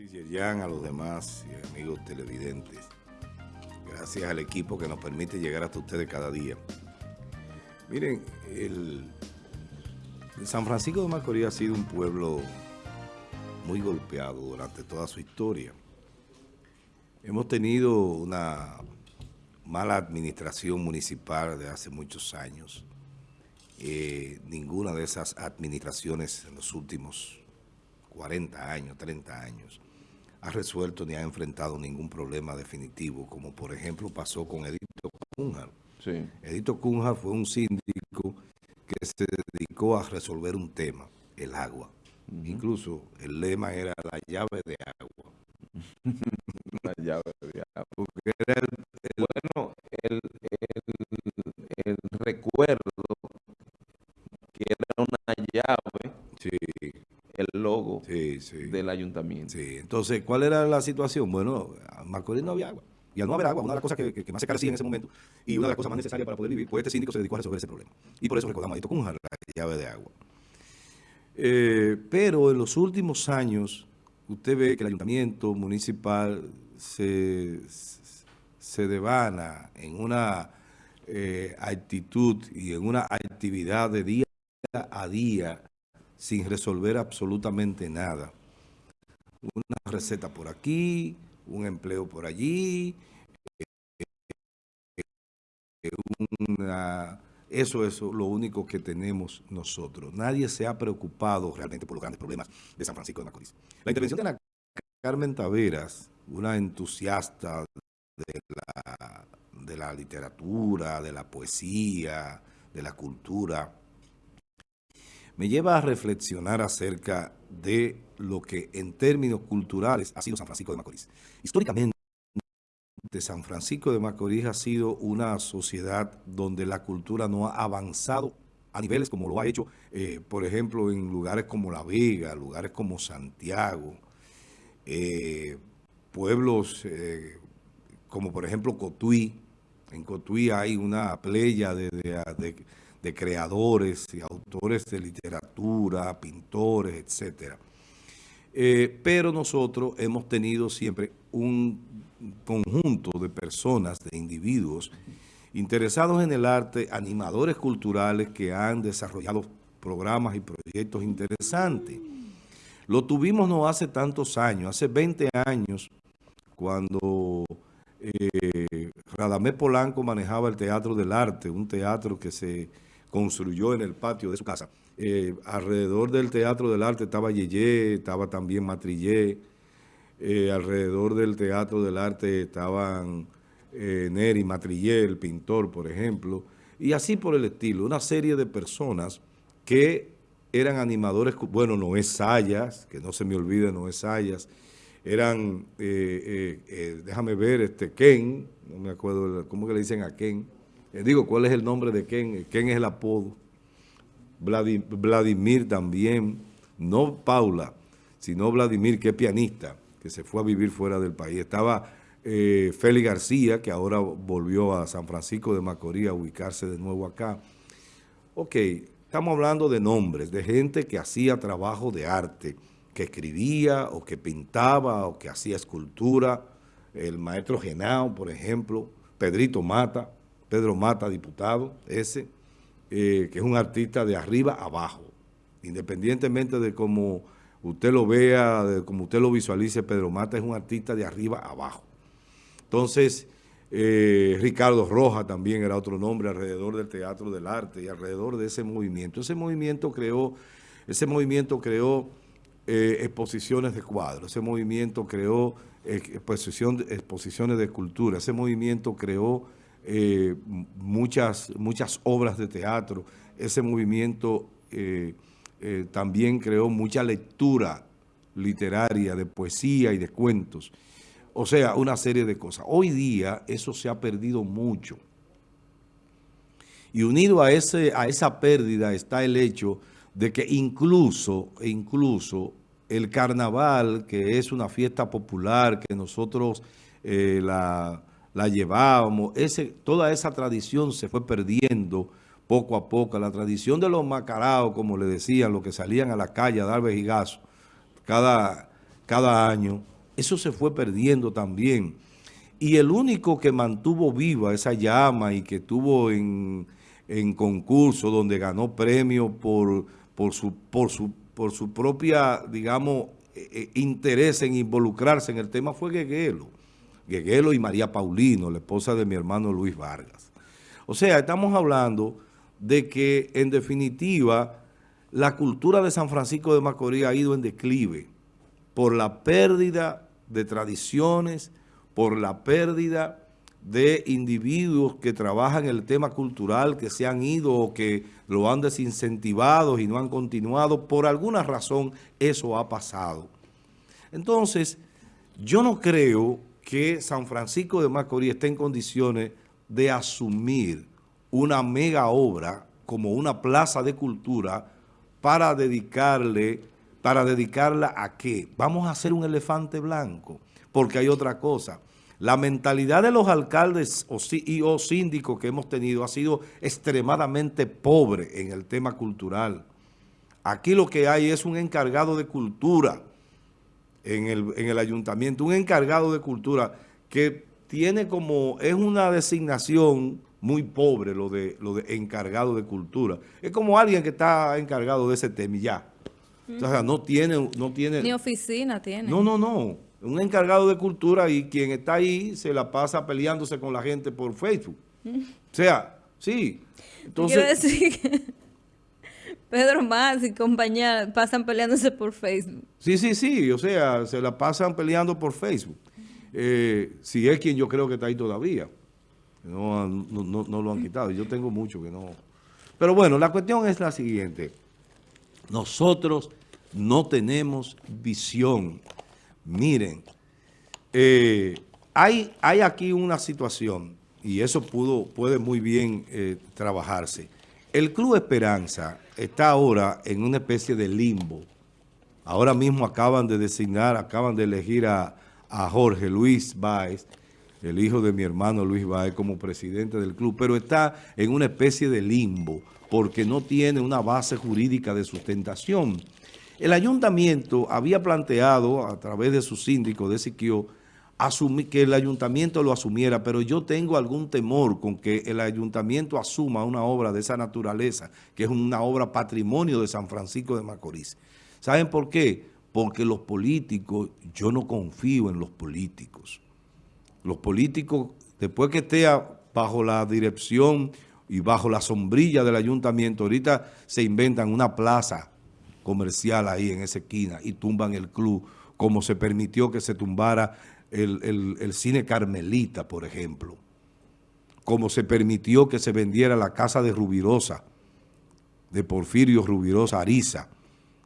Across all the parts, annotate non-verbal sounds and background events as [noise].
Francis Yerjan, a los demás y amigos televidentes. Gracias al equipo que nos permite llegar hasta ustedes cada día. Miren, el, San Francisco de Macorís ha sido un pueblo muy golpeado durante toda su historia. Hemos tenido una mala administración municipal de hace muchos años. Eh, ninguna de esas administraciones en los últimos 40 años, 30 años, ha resuelto ni ha enfrentado ningún problema definitivo, como por ejemplo pasó con Edito Cunha. Edito Cunha fue un síndico que se dedicó a resolver un tema, el agua. Incluso el lema era la llave de agua. [laughs] la llave de agua. Porque era el, bueno, el, el recuerdo que era una llave sí el del ayuntamiento. Sí, entonces, ¿cuál era la situación? Bueno, a Macorís no había agua. Y al no haber agua, una de las cosas que, más se carecía en ese momento y una de las cosas más necesarias para poder vivir, pues este síndico se dedicó a resolver ese problema. Y por eso recordamos a con la llave de agua. Eh, pero en los últimos años, usted ve que el ayuntamiento municipal se, se devana en una eh, actitud y en una actividad de día a día sin resolver absolutamente nada. Una receta por aquí, un empleo por allí, eso es lo único que tenemos nosotros. Nadie se ha preocupado realmente por los grandes problemas de San Francisco de Macorís. La intervención de Carmen Taveras, una entusiasta de la, de la literatura, de la poesía, de la cultura, me lleva a reflexionar acerca de lo que en términos culturales ha sido San Francisco de Macorís. Históricamente, San Francisco de Macorís ha sido una sociedad donde la cultura no ha avanzado a niveles como lo ha hecho, eh, por ejemplo, en lugares como La Vega, lugares como Santiago, eh, pueblos eh, como por ejemplo Cotuí. En Cotuí hay una playa de de creadores y autores de literatura, pintores, etcétera. Eh, pero nosotros hemos tenido siempre un conjunto de personas, de individuos interesados en el arte, animadores culturales que han desarrollado programas y proyectos interesantes. Lo tuvimos no hace tantos años, hace 20 años, cuando eh, Polanco manejaba el Teatro del Arte, un teatro que se construyó en el patio de su casa. Eh, alrededor del Teatro del Arte estaba Yeye, estaba también Matrillé, eh, alrededor del Teatro del Arte estaban eh, Neri Matrillé, el pintor, por ejemplo, y así por el estilo, una serie de personas que eran animadores, bueno, Noé Sayas, que no se me olvide Noé Sayas, eran, déjame ver, este Ken, no me acuerdo, ¿cómo que le dicen a Ken? Eh, digo, ¿cuál es el nombre de Ken? Ken es el apodo. Vladimir también, no Paula, sino Vladimir, que es pianista, que se fue a vivir fuera del país. Estaba eh, Félix García, que ahora volvió a San Francisco de Macorís a ubicarse de nuevo acá. Ok, estamos hablando de nombres, de gente que hacía trabajo de arte, que escribía o que pintaba o que hacía escultura. El maestro Genao, por ejemplo, Pedrito Mata, Pedro Mata, diputado, ese, eh, que es un artista de arriba abajo. Independientemente de cómo usted lo vea, de cómo usted lo visualice, Pedro Mata es un artista de arriba abajo. Entonces, eh, Ricardo Roja también era otro nombre alrededor del Teatro del Arte y alrededor de ese movimiento. Ese movimiento creó, ese movimiento creó eh, exposiciones de cuadros, ese movimiento creó exposiciones de escultura, ese movimiento creó eh, muchas, muchas obras de teatro. Ese movimiento eh, eh, también creó mucha lectura literaria de poesía y de cuentos. O sea, una serie de cosas. Hoy día eso se ha perdido mucho. Y unido a, ese, a esa pérdida está el hecho de que incluso, incluso el carnaval, que es una fiesta popular, que nosotros la la llevábamos, ese, toda esa tradición se fue perdiendo poco a poco. La tradición de los macaraos, como le decían, los que salían a la calle a dar vejigazo cada, cada año, Eso se fue perdiendo también. Y el único que mantuvo viva esa llama y que tuvo en, concurso donde ganó premio por, por, su, por, su, por su propia, digamos, eh, eh, interés en involucrarse en el tema fue Gueguelo. Gueguelo y María Paulino, la esposa de mi hermano Luis Vargas. O sea, estamos hablando de que, en definitiva, la cultura de San Francisco de Macorís ha ido en declive por la pérdida de tradiciones, por la pérdida de individuos que trabajan el tema cultural, que se han ido o que lo han desincentivado y no han continuado. Por alguna razón eso ha pasado. Entonces, yo no creo que San Francisco de Macorís esté en condiciones de asumir una mega obra como una plaza de cultura para dedicarle, para dedicarla a qué? Vamos a hacer un elefante blanco, porque hay otra cosa. La mentalidad de los alcaldes y o síndicos que hemos tenido ha sido extremadamente pobre en el tema cultural. Aquí lo que hay es un encargado de cultura en el, en el ayuntamiento, un encargado de cultura que tiene como, es una designación muy pobre lo de, lo de encargado de cultura. Es como alguien que está encargado de ese tema y ya. O sea, no tiene, no tiene... Ni oficina tiene. No, no, no. Un encargado de cultura y quien está ahí se la pasa peleándose con la gente por Facebook. O sea, sí. Entonces, Quiero decir que Pedro Más y compañía pasan peleándose por Facebook. Sí, sí, sí. O sea, se la pasan peleando por Facebook. Eh, si es quien yo creo que está ahí todavía. No, no, lo han quitado. Yo tengo mucho que no... Pero bueno, la cuestión es la siguiente. Nosotros no tenemos visión. Miren, eh, hay, hay aquí una situación, y eso pudo, puede muy bien eh, trabajarse. El Club Esperanza está ahora en una especie de limbo. Ahora mismo acaban de designar, acaban de elegir a, Jorge Luis Báez el hijo de mi hermano Luis Baez como presidente del club, pero está en una especie de limbo porque no tiene una base jurídica de sustentación. El ayuntamiento había planteado a través de su síndico de Siquio que el ayuntamiento lo asumiera, pero yo tengo algún temor con que el ayuntamiento asuma una obra de esa naturaleza, que es una obra patrimonio de San Francisco de Macorís. ¿Saben por qué? Porque los políticos, yo no confío en los políticos los políticos, después que esté bajo la dirección y bajo la sombrilla del ayuntamiento, ahorita se inventan una plaza comercial ahí en esa esquina y tumban el club, como se permitió que se tumbara el, cine Carmelita, por ejemplo, como se permitió que se vendiera la casa de Rubirosa, de Porfirio Rubirosa Ariza,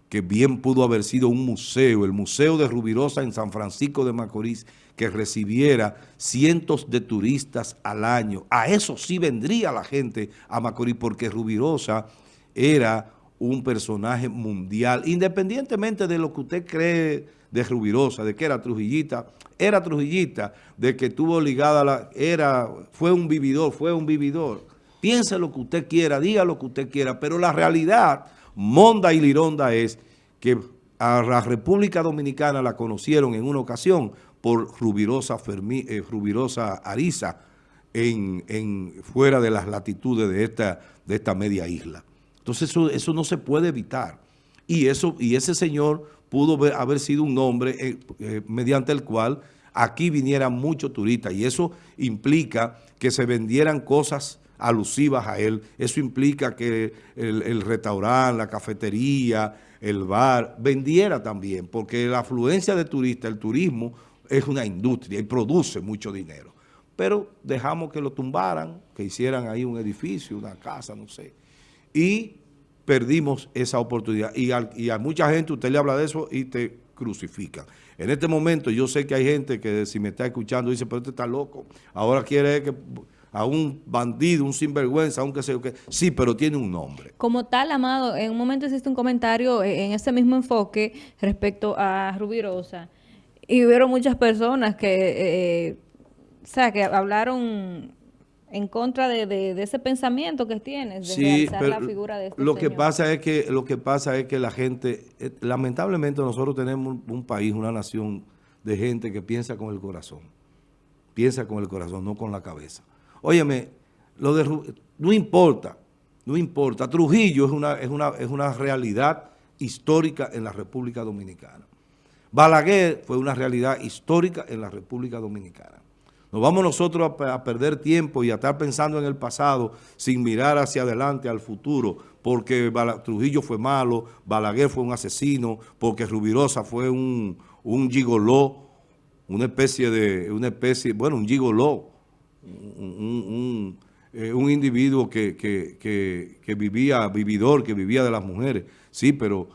que bien pudo haber sido un museo, el Museo de Rubirosa en San Francisco de Macorís, que recibiera cientos de turistas al año. A eso sí vendría la gente a Macorís, porque Rubirosa era un personaje mundial, independientemente de lo que usted cree de Rubirosa, de que era Trujillita, era Trujillita, de que tuvo ligada la... era fue un vividor, fue un vividor. Piense lo que usted quiera, diga lo que usted quiera, pero la realidad Monda y Lironda es que a la República Dominicana la conocieron en una ocasión por Rubirosa, Fermi, eh, Rubirosa Ariza en, en, fuera de las latitudes de esta, de esta media isla. Entonces eso, eso no se puede evitar. Y, eso, y ese señor pudo haber sido un nombre eh, eh, mediante el cual aquí vinieran muchos turistas y eso implica que se vendieran cosas alusivas a él. Eso implica que el, restaurante, la cafetería, el bar, vendiera también, porque la afluencia de turistas, el turismo, es una industria y produce mucho dinero. Pero dejamos que lo tumbaran, que hicieran ahí un edificio, una casa, no sé. Y perdimos esa oportunidad. Y, y a mucha gente usted le habla de eso y te crucifican. En este momento yo sé que hay gente que si me está escuchando dice, pero este está loco. Ahora quiere que a un bandido, un sinvergüenza, aunque sea que sí, pero tiene un nombre. Como tal, Amado, en un momento existe un comentario en ese mismo enfoque respecto a Rubirosa y hubieron muchas personas que, eh, o sea, que hablaron en contra de, ese pensamiento que tienes de realzar la figura de este lo que pasa es que lo que pasa es que la gente eh, lamentablemente nosotros tenemos un país una nación de gente que piensa con el corazón. Piensa con el corazón, no con la cabeza. Óyeme, lo de, no importa, no importa. Trujillo es una, es, una, es una realidad histórica en la República Dominicana. Balaguer fue una realidad histórica en la República Dominicana. Nos vamos nosotros a, perder tiempo y a estar pensando en el pasado sin mirar hacia adelante, al futuro, porque Trujillo fue malo, Balaguer fue un asesino, porque Rubirosa fue un, un gigoló, una especie de, una especie, bueno, un gigoló, un, eh, individuo que, que, vivía, vividor, que vivía de las mujeres. Sí, pero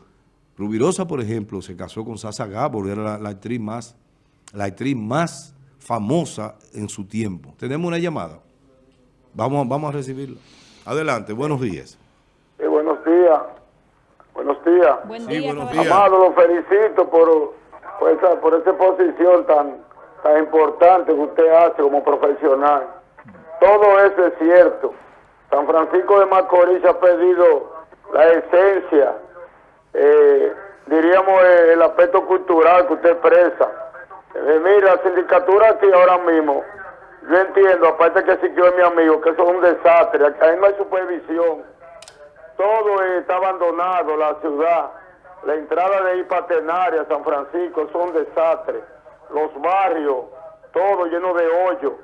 Rubirosa, por ejemplo, se casó con Sasa Gabor, era la, actriz más, la actriz más famosa en su tiempo. Tenemos una llamada. Vamos, vamos a recibirla. Adelante, buenos días. Sí, buenos días. Buenos días. Buen día, buenos días. Amado, lo felicito por, por, esa, por esa posición tan, tan importante que usted hace como profesional. Todo eso es cierto. San Francisco de Macorís ha perdido la esencia, eh, diríamos el aspecto cultural que usted expresa eh, mira, la sindicatura aquí ahora mismo, yo entiendo, aparte que sí es mi amigo, que eso es un desastre, ahí no hay supervisión, todo está abandonado, la ciudad, la entrada de Ipatenaria, San Francisco, eso es un desastre, los barrios, todo lleno de hoyo,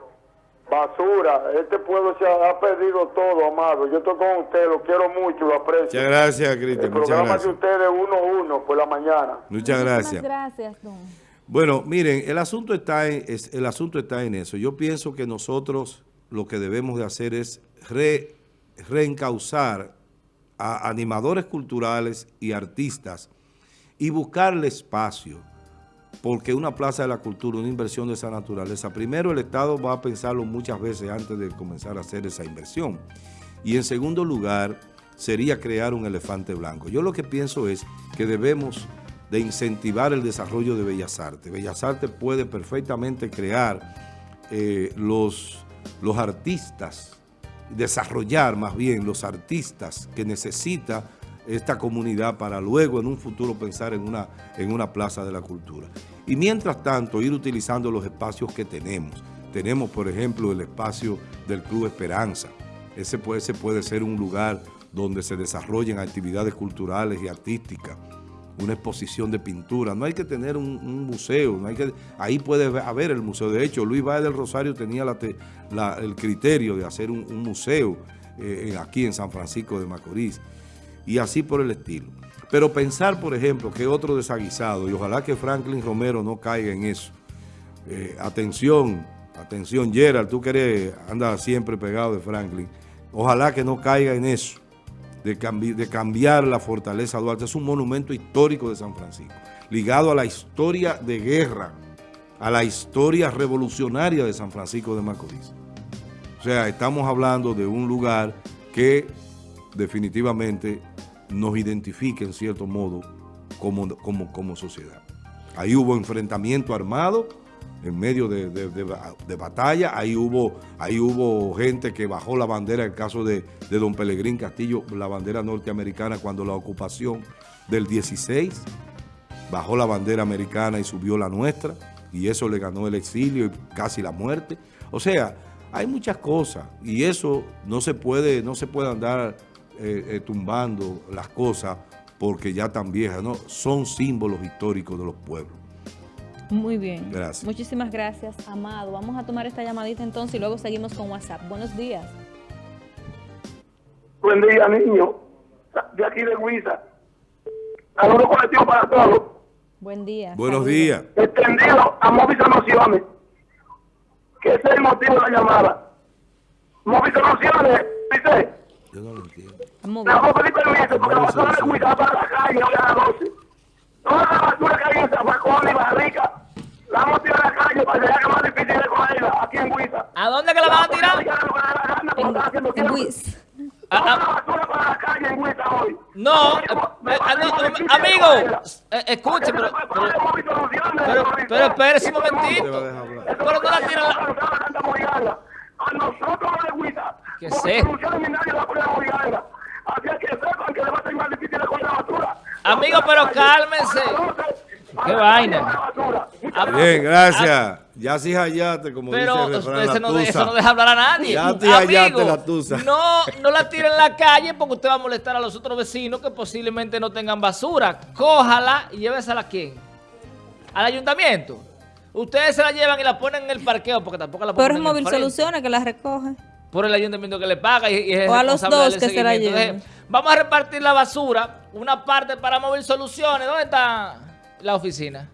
basura, este pueblo se ha, perdido todo, amado, yo estoy con usted, lo quiero mucho, lo aprecio. Muchas gracias, Cristian, muchas gracias. El programa de ustedes uno a uno por la mañana. Muchas gracias. gracias, don. Bueno, miren, el asunto, está en, eso. Yo pienso que nosotros lo que debemos de hacer es reencauzar a animadores culturales y artistas y buscarle espacio, porque una plaza de la cultura, una inversión de esa naturaleza, primero el Estado va a pensarlo muchas veces antes de comenzar a hacer esa inversión. Y en segundo lugar, sería crear un elefante blanco. Yo lo que pienso es que debemos de incentivar el desarrollo de Bellas Artes. Bellas Artes puede perfectamente crear eh, los, los artistas, desarrollar más bien los artistas que necesita esta comunidad para luego en un futuro pensar en una, en una plaza de la cultura. Y mientras tanto ir utilizando los espacios que tenemos. Tenemos, por ejemplo, el espacio del Club Esperanza. Ese puede, ese puede ser un lugar donde se desarrollen actividades culturales y artísticas una exposición de pintura. No hay que tener un, museo, no hay que, ahí puede haber el museo. De hecho, Luis Báez del Rosario tenía el criterio de hacer un, museo eh, aquí en San Francisco de Macorís y así por el estilo. Pero pensar, por ejemplo, que otro desaguisado, y ojalá que Franklin Romero no caiga en eso. Eh, atención, atención Gerald, tú que eres, andas siempre pegado de Franklin. Ojalá que no caiga en eso de, cambiar la fortaleza Duarte. Es un monumento histórico de San Francisco, ligado a la historia de guerra, a la historia revolucionaria de San Francisco de Macorís. O sea, estamos hablando de un lugar que definitivamente nos identifica en cierto modo como, como, como sociedad. Ahí hubo enfrentamiento armado, en medio de, batalla. Ahí hubo, ahí hubo gente que bajó la bandera, el caso de, don Pelegrín Castillo, la bandera norteamericana cuando la ocupación del 16, bajó la bandera americana y subió la nuestra, y eso le ganó el exilio y casi la muerte. O sea, hay muchas cosas, y eso no se puede, no se puede andar eh, eh, tumbando las cosas porque ya tan viejas, ¿no? Son símbolos históricos de los pueblos. Muy bien. Gracias. Muchísimas gracias, Amado. Vamos a tomar esta llamadita entonces y luego seguimos con WhatsApp. Buenos días. Buen día, niño. De aquí de Huiza. Saludos colectivo para todos. Buen día. Buenos días. Extendido a Móvil Soluciones. Que ese es el motivo de la llamada. Móvil Soluciones, dice. Yo no lo entiendo. La vamos a pedir permiso porque la basura de Huiza para la calle hoy a las 12. Toda la basura que hay en San Juan y Barrica vamos a tirar a la calle para que sea más difícil de cogerla aquí en Huiza. ¿A dónde que la van a tirar? En, Huiza. Ah, ah. basura para la calle en Huiza hoy. No, eh, eh, amigo, eh, escuche, pero, pero, pero, espérese un momentito. Pero no la tiran la... A nosotros de Huiza. ¿Qué sé? Así que sepan que le va a ser más difícil de coger la basura. Amigo, pero cálmense. Qué vaina. Ah, Bien, gracias. Ya sí hallaste, como Pero dice el refrán, eso la no, eso no deja hablar a nadie. Ya te hallaste Amigo, la tusa. No, no la tire en la calle porque usted va a molestar a los otros vecinos que posiblemente no tengan basura. Cójala y llévesela a quién? Al ayuntamiento. Ustedes se la llevan y la ponen en el parqueo porque tampoco la Pero ponen es en el Móvil. Soluciones que las recoge. Por el ayuntamiento que le paga y, es O a los dos que se la lleven. Entonces, vamos a repartir la basura, una parte para Móvil Soluciones. ¿Dónde está la oficina?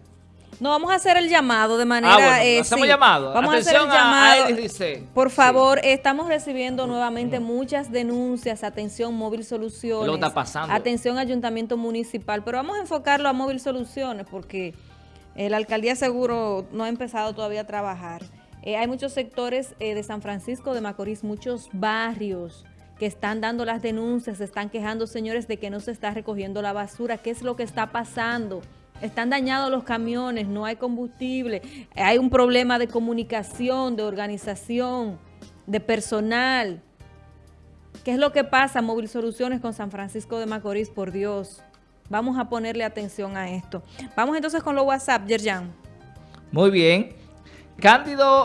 No, vamos a hacer el llamado de manera... Ah, bueno, eh, hacemos sí. llamado. Vamos a hacer el Atención a- a llamado. Por Sí. favor, estamos recibiendo nuevamente muchas denuncias. Atención, Móvil Soluciones. ¿Qué es lo está pasando? Atención, Ayuntamiento Municipal. Pero vamos a enfocarlo a Móvil Soluciones porque eh, la alcaldía seguro no ha empezado todavía a trabajar. Eh, hay muchos sectores eh, de San Francisco de Macorís, muchos barrios que están dando las denuncias, se están quejando, señores, de que no se está recogiendo la basura. ¿Qué es lo que está pasando? Están dañados los camiones, no hay combustible, hay un problema de comunicación, de organización, de personal. ¿Qué es lo que pasa, Móvil Soluciones con San Francisco de Macorís? Por Dios, vamos a ponerle atención a esto. Vamos entonces con los WhatsApp, Yerjan. Muy bien. Cándido